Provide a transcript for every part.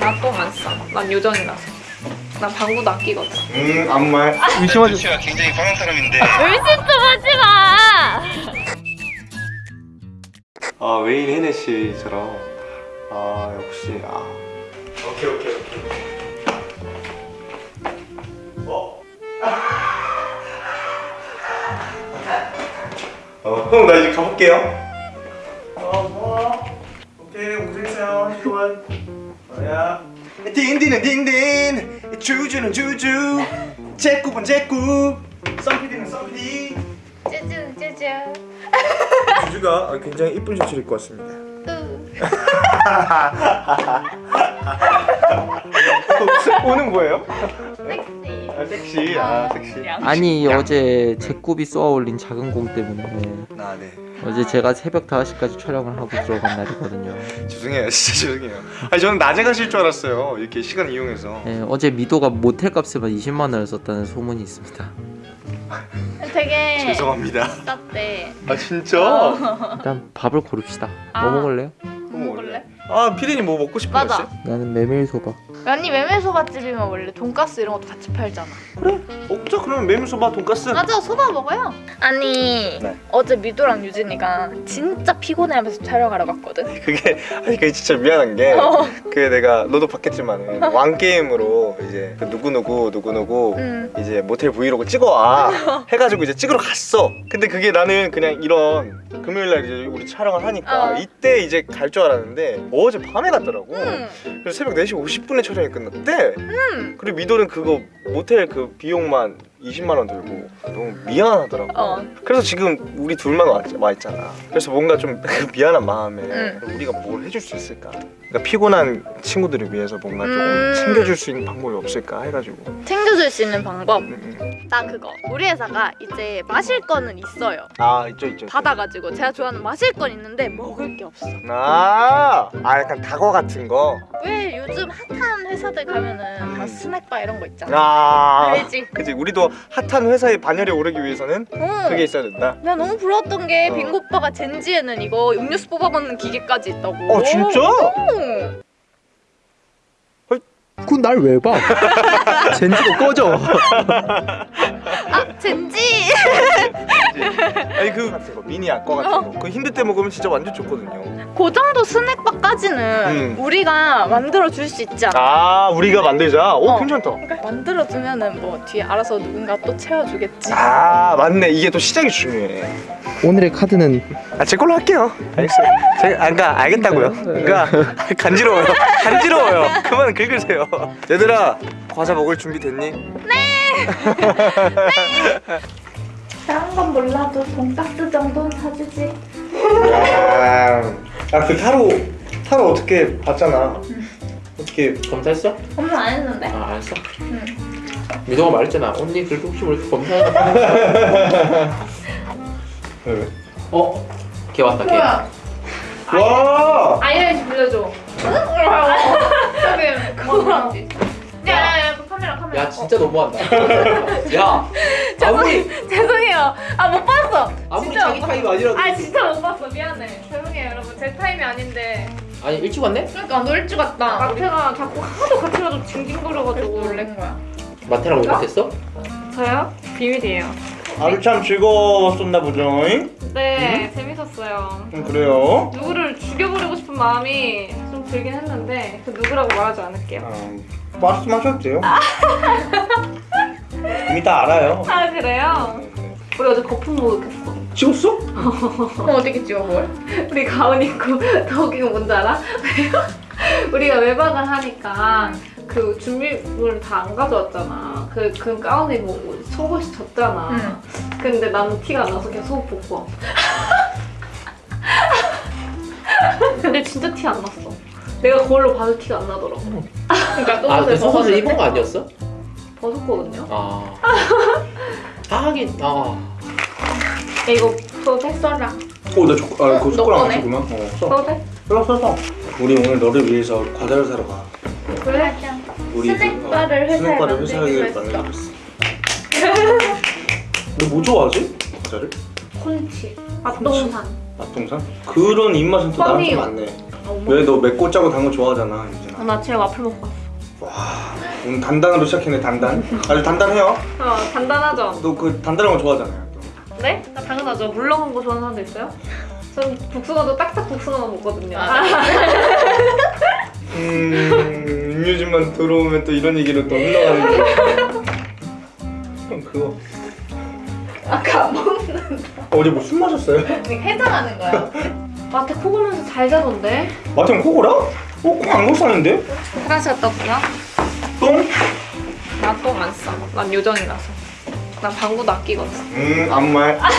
나똥안 싸. 난 요정이라서. 난 방구도 아끼거든. 음 아무 말 의심하지 씨가 굉장히 강한 사람인데 의심 좀 하지 마! 아 웨인 헤네시처럼 아 역시 아 오케이 오케이 오케이 어? 어 형 나 이제 가볼게요 어뭐 오케이 고생했어요 어야 딘딘은 딘딘 주주는 주주. 제꾸은 제꾸 썸피디는 썸피디. 쭈쭈 쭈쭈. 주주가 굉장히 이쁜 셔츠를 입고 왔습니다. 오는 뭐예요? 섹시. 아 섹시. 아 섹시. 아니 어제 제굽이 쏘아올린 작은 공 때문에. 아네 어제 제가 새벽 5시까지 촬영을 하고 들어간 날이거든요 죄송해요 진짜 죄송해요 아니 저는 낮에 가실 줄 알았어요 이렇게 시간 이용해서 네, 어제 미도가 모텔 값에만 20만 원을 썼다는 소문이 있습니다 되게 죄송합니다 쌌대. 아 진짜? 일단 밥을 고릅시다 아. 뭐 먹을래요? 뭐 먹을래? 아 피디님 뭐 먹고 싶은 거 맞아. 있어요? 나는 메밀소바 아니 메밀소바집이면 원래 돈가스 이런 것도 같이 팔잖아. 먹자 그러면 메밀소바 돈가스 맞아 소바 먹어요. 아니 네. 어제 미도랑 유진이가 진짜 피곤해하면서 촬영하러 갔거든. 그게 아니 그게 진짜 미안한 게 어. 그게 내가 너도 봤겠지만 왕 게임으로 이제 그 누구 누구 누구 누구 응. 이제 모텔 브이로그 찍어와 해가지고 이제 찍으러 갔어 근데 그게 나는 그냥 이런 금요일날 이제 우리 촬영을 하니까 어. 이때 이제 갈 줄 알았는데 어제 밤에 갔더라고 응. 그래서 새벽 4시 50분에 촬영이 끝났대 응. 그리고 미도는 그거 모텔 그 비용만 20만 원 들고 너무 미안하더라고 어. 그래서 지금 우리 둘만 와, 와 있잖아 그래서 뭔가 좀 그 미안한 마음에 응. 우리가 뭘 해줄 수 있을까 그러니까 피곤한 친구들을 위해서 뭔가 조금 음. 챙겨줄 수 있는 방법이 없을까 해가지고 챙겨줄 수 있는 방법. 음, 음. 나 그거 우리 회사가 이제 마실 거는 있어요. 아 있죠 있죠. 받아가지고 제가 좋아하는 마실 건 있는데 먹을 게 없어. 아, 아 약간 다거 같은 거. 왜 요즘 핫한 회사들 가면은 다 스낵바 이런 거 있잖아. 아, 알지? 그치. 우리도 핫한 회사의 반열에 오르기 위해서는 어. 그게 있어야 된다. 나 너무 부러웠던 게 어. 빙고 오빠가 젠지에는 이거 음료수 뽑아먹는 기계까지 있다고. 어 진짜? 어. 그건 날 왜 봐? 젠지고 꺼져 아 젠지. 아니 그 거 미니 아까 같은 거. 그 힘들 때 먹으면 진짜 완전 좋거든요. 그 정도 스낵바까지는 음. 우리가 만들어 줄 수 있지 않아? 아 우리가 만들자. 오 어. 괜찮다. 그러니까 만들어 두면은 뭐 뒤에 알아서 누군가 또 채워주겠지. 아 맞네. 이게 또 시작이 중요해. 오늘의 카드는 아 제 걸로 할게요. 알겠어요. 제가 아까 알겠다고요. 그러니까 간지러워요. 간지러워요. 그만 긁으세요. 얘들아 과자 먹을 준비 됐니? 다른 건 몰라도 돈가스 정도는 사주지. 아그 타로 타로 어떻게 봤잖아. 어떻게 검사했어? 엄마 안 했는데? 아 알았어 응. 미도가 말했잖아 언니 그래도 혹시 모르니까 검사해봐 왜? 어? 걔 왔다 걔 뭐야? 와! 아이라인 빌려줘. 응? 저기 그거. 야야야 그 카메라 카메라. 야 진짜 너무한다 야 아무리 어. 죄송해요. 아 못 봤어. 아무리 진짜 자기 못 타입 아니라도 아 진짜 못 봤어 미안해. 죄송해요 여러분 제 타임이 아닌데. 아니 일찍 왔네? 그러니까 너 일찍 왔다. 마태가 자꾸 하도 같이 가서 징징거려가지고 놀란 거야. 마태랑 왜 못했어? 저요? 비밀이에요. 아주 참 즐거웠었나 보죠. 잉? 네 재밌었어요. 음, 그래요. 누구를 죽여버리고 싶은 마음이 좀 들긴 했는데 그 누구라고 말하지 않을게요. 아, 말씀하셔도 돼요. 이미 다 알아요. 아 그래요? 우리 어제 거품 목욕했어. 찍었어? 그럼 어떻게 찍어 뭘? 우리 가운 입고 더 웃긴 거 뭔지 알아? 우리가 외박을 하니까 그 준비물을 다안 가져왔잖아. 그, 그 가운에 뭐 속옷이 젖잖아. 근데 나는 티가 안 나서 그냥 속옷 벗고 왔어. 근데 진짜 티 안 났어. 내가 거울로 봐도 티가 안 나더라고. 그러니까 아, 그 속옷을 벗었는데 입은 거 아니었어? 벗었거든요. 아. 아, 하긴, 아. 야, 이거 써도 써라. 어, 나 조, 아, 그거 너 숟가락 안 꺼내? 쓰구나. 어, 써. 돼? 써, 써, 써. 우리 오늘 너를 위해서 과자를 사러 가. 그래? 우리 스낵바를 회사에 스낵바를 만들기로 회사에 했어. 만들기로 했어. 너뭐 좋아하지? 과자를? 콘치. 앞동산. 맛동산? 그런 입맛은 또 나한테 뻥이요. 많네. 어머. 왜너 맵고 짜고 단 거 좋아하잖아, 유진아. 어, 나 지금 와플 먹고 왔어. 오 늘 단단으로 시작했네 단단 아주 단단해요 어, 단단하죠? 너 그 단단한 거 좋아하잖아요 네? 아, 당연하죠. 물렁한 거 좋아하는 사람도 있어요? 전 복숭아도 딱딱 복숭아만 먹거든요. 음 음료집만 들어오면 또 이런 얘기로 또 흘러가는 형 그거 아까 안 먹는 어제 뭐 술 마셨어요? 해장하는 거야. 마트 코 골면서 잘 자던데? 마태형 코골아? 어? 코안 골쌌는데? 화장실 갔다 올게요. 똥? 나 똥 안 싸. 난 요정이라서. 나 방구도 아끼거든. 음 아무 말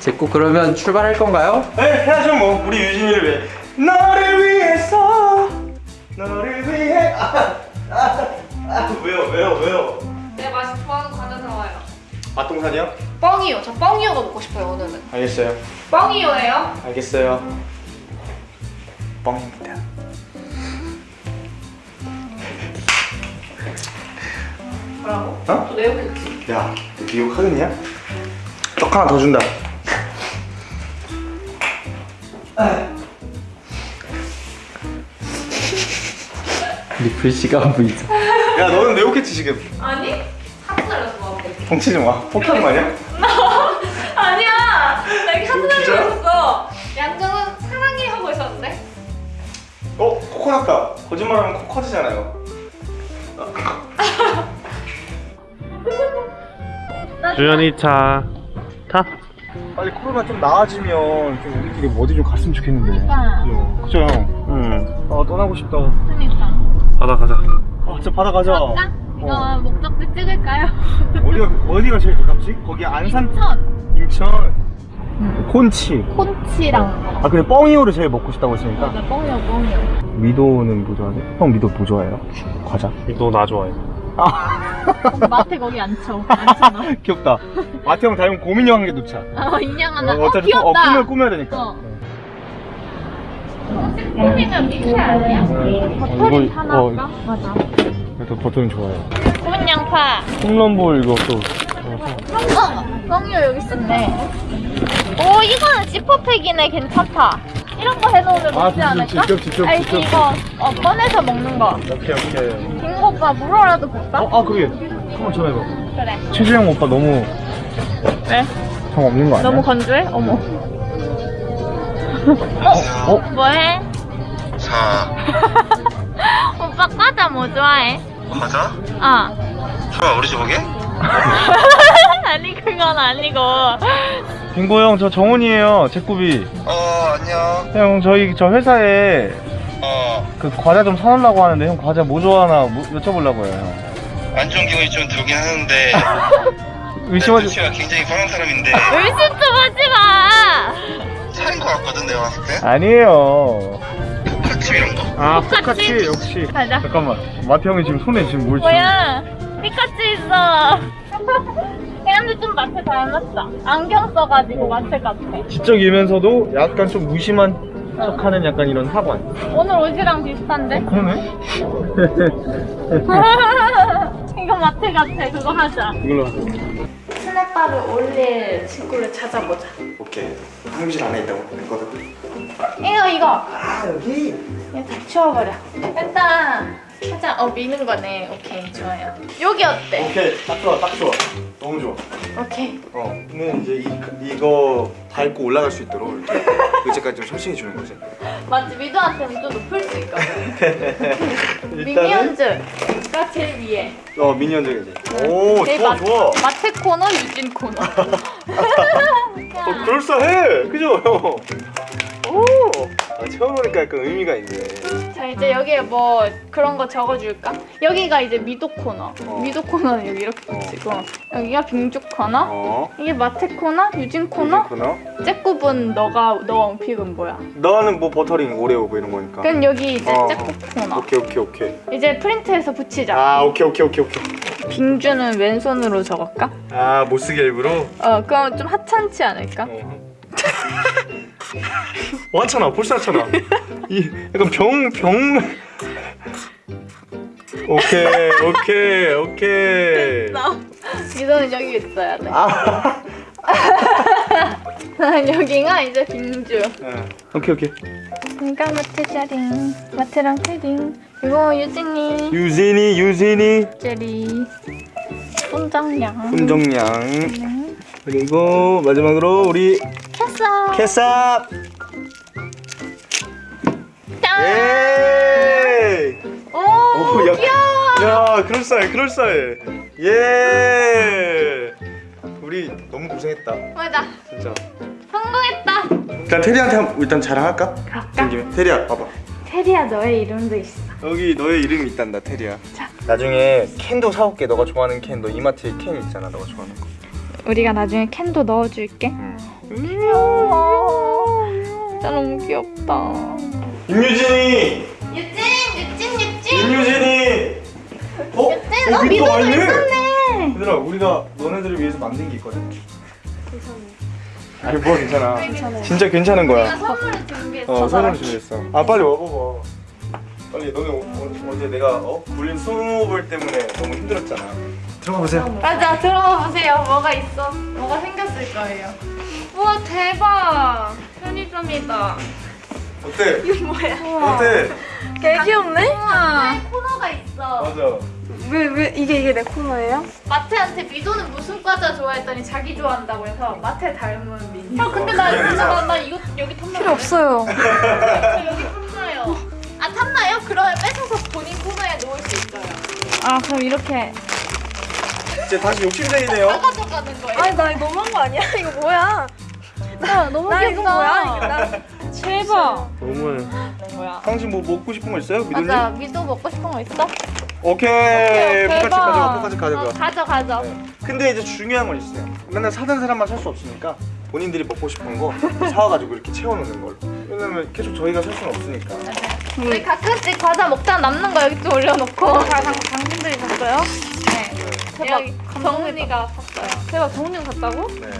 제꼭 그러면 출발할 건가요? 네 해야죠 뭐 우리 유진이를 위해 너를 위해서 너를 위해 아, 아, 아, 왜요 왜요 왜요 내 맛이 좋아하는 과자 사와요. 맛동산이요? 뻥이요. 저 뻥이요가 먹고 싶어요, 오늘은. 알겠어요 뻥이요예요? 알겠어요 뻥입니다 뭐라고? 어? 또 내용했지. 야, 너 미국 하겠냐? 떡 하나 더 준다. 리플 씨가 안 보이죠? 야, 너는 내 욕했지 지금. 아니? 하트 날렸어, 나한테. 뻥치지 마. 폭탄 아니야? 아니야! 나 이렇게 하트 진짜야? 날렸어. 양정은 사랑해 하고 있었는데? 어, 코코 났다. 거짓말하면 코 커지잖아요. 주연이 차 타? 빨리 코로나 좀 나아지면 좀 우리끼리 뭐 어디 좀 갔으면 좋겠는데. 그죠? 그죠 형? 응 아 떠나고 싶다. 그러니까. 가자 가자 아 진짜 바다 가자. 갈까? 이거 어. 목적지 찍을까요? 어디가 어디가 제일 가깝지? 거기 안산 천 인천 콘치. 콘치랑 아 근데 뻥이오를 제일 먹고 싶다고 했으니까. 맞아 뻥이요 뻥이요 미도는 뭐 좋아하세요? 형 미도 뭐 좋아해요? 과자? 너나 좋아해 마트 거기 앉혀 앉잖아 귀엽다. 마태 형 닮은 고민이 한개 놓자. 어 인형 하나 어, 어, 어차피 어, 귀엽다 꿈을 꾸며야 되니까. 어. 식품이면 미트 아니야? 버터링 이거, 하나 어. 할까? 맞아 저 버터는 좋아해요. 구운 양파 홈런볼 이거 또. 어! 뻥이요 여기 있었네 오 이거는 지퍼팩이네 괜찮다 이런 거 해놓으면 아, 먹지 않을까? 직접, 직접, 알지 직접. 이거 어, 꺼내서 먹는 거 오케이 오케이. 오빠 물어라도 볼까? 어, 아 그게 한번 전화해봐. 그래 최재형 오빠 너무 왜? 정 없는 거 아니야? 너무 건조해? 어머 어? 어? 뭐해? 자, 오빠 과자 뭐 좋아해? 과자? 어 설마 우리 집 오게? 아니 그건 아니고 빙고 형 저 정훈이에요. 제꾸비. 어, 안녕. 형 저희 저 회사에 어, 그 과자 좀 사놓으려고 하는데 형 과자 뭐 좋아하나 뭐- 여쭤보려고요 형. 안 좋은 기분이 좀 들긴 하는데. 의심하지. 굉장히 편한 사람인데. 의심 좀 하지 마 살인 것 같거든, 내가 봤을 때. 아니에요. 같이 이런 거. 아 똑같이? 똑같이 역시. 가자 잠깐만. 마태 형이 지금 손에 지금 뭘 뭐야 피카츄 있어 근데 좀 마트 닮았다 안경 써가지고 마트 같아 지적이면서도 약간 좀 무심한 척하는 약간 이런 사관. 오늘 옷이랑 비슷한데? 그러네. 이거 마트 같아 그거 하자 이걸로. 스낵바를 올릴 친구를 찾아보자. 오케이. 사무실 안에 있다고 했거든. 이거 이거. 아 여기. 이거 다 치워버려. 일단 살짝 어 미는 거네. 오케이 좋아요. 여기 어때? 오케이 딱 좋아 딱 좋아. 너무 좋아. 오케이. 어. 근데 이제 이, 이거 밟고 올라갈 수 있도록 이렇게 의자까지 좀 설치해 주는 거지. 맞지 미도한테는 좀 높을 수 있거든. 미니언즈가 제일 위에. 어 미니언즈이지. 오 제일 좋아 마- 좋아. 마트 코너, 유진 코너. 어 그럴싸해. 그죠 형. 오. 아, 처음 오니까 약간 의미가 있네. 자 이제 여기에 뭐 그런 거 적어줄까? 여기가 이제 미도 코너. 어. 미도 코너는 여기 이렇게 붙이고 여기가 빙주 코너. 어. 이게 마트 코너, 유진 코너. 코너. 잭굽은 너가 너 one pick은 뭐야? 너는 뭐 버터링 오레오 뭐 이런 거니까. 그럼 여기 이제 어. 잭굽 코너. 오케이 오케이 오케이. 이제 프린트해서 붙이자. 아 오케이 오케이 오케이 오케이. 빙주는 왼손으로 적을까? 아 못 쓰게 일부러. 어 그럼 좀 하찮지 않을까? 어, 하잖아 벌써 하잖아 이 약간 병 병. 오케이 오케이 오케이. 이거는 여기 있어야 돼. 아. 여기가 이제 빙주. 응. 오케이 오케이. 그러니까 마트 짜링, 마트랑 패딩. 이거 유진이 유진이 유진이 제리, 손정량. 훈정양 그리고 마지막으로 우리. 캐삽. 짠. 예. 오, 오, 야, 귀여워. 야, 그럴싸해, 그럴싸해. 예. 우리 너무 고생했다, 맞아. 진짜. 성공했다. 일단 테리한테 한- 일단 자랑할까? 된 김에. 테리야, 봐봐. 테리야 너의 이름도 있어. 여기 너의 이름이 있단다, 테리야. 나중에 캔도 사올게. 너가 좋아하는 캔. 너 이마트에 캔 있잖아, 너가 좋아하는 거. 우리가 나중에 캔도 넣어줄게. 응. 귀여워. 진짜 너무 귀엽다. 임유진이, 유진, 유진, 유진. 임유진이. 어? 유진, 어, 미도도 왔네? 있었네. 얘들아, 우리가 너네들을 위해서 만든 게 있거든. 아니 뭐 괜찮아. 진짜 괜찮은 거야. 내가 선물을 준비했어. 어 선물 준비했어. 아 빨리 와봐봐. 빨리 너네 어, 어, 어제 내가 어 불린 스노볼 때문에 너무 힘들었잖아. 들어가 보세요. 맞아 들어가 보세요. 뭐가 있어? 뭐가 생겼을 거예요. 우와 대박. 편의점이다. 어때? 이거 뭐야? 어때? 개 귀엽네. 우와. 코너가 있어. 맞아. 왜 왜 이게 이게 내 코너예요? 마태한테 미도는 무슨 과자 좋아했더니 자기 좋아한다고 해서 마태 닮은 미니. 아 근데 어, 나 나, 그래. 나 이거 여기 탐나요. 필요 없어요. 저 여기. 아? 그러면 뺏어서 본인 코너에 놓을 수 있어요. 아 그럼 이렇게. 이제 다시 욕심쟁이네요. 다 가져가는 거예요. 아니 나 이거 너무한 거 아니야? 이거 뭐야? 나 너무 나 귀엽다. 이거 뭐야? 나 대박. 너무해. 뭐야? 당신 뭐 먹고 싶은 거 있어요? 미도님? 맞아 미도 먹고 싶은 거 있어? 오케이. 오케이, 포카치 대박. 가져가. 포카치 가져가. 어, 가져 가져. 네. 근데 이제 중요한 건 있어요. 맨날 사는 사람만 살 수 없으니까 본인들이 먹고 싶은 거 사와가지고 이렇게 채워놓는 걸로. 왜냐면 계속 저희가 살 수는 없으니까. 우리 가끔씩 과자 먹다 남는 거 여기 좀 올려놓고. 다 당, 당신들이 샀어요? 네. 대박. 정은이가 샀어요. 대박 정훈이가 샀다고? 네.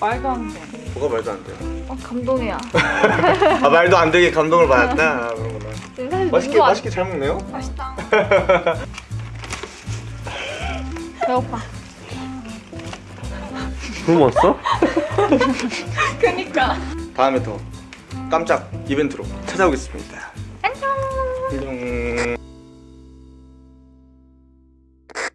말도 안 돼. 뭐가 말도 안 돼요. 어 감동이야. 아 말도 안 되게 감동을 받았다. 그러구나. 사실 맛있게 맛있게 잘 먹네요. 맛있다. 배고파. 굶었어? 그니까. 다음에 더 깜짝 이벤트로 찾아오겠습니다. 안녕. 안녕.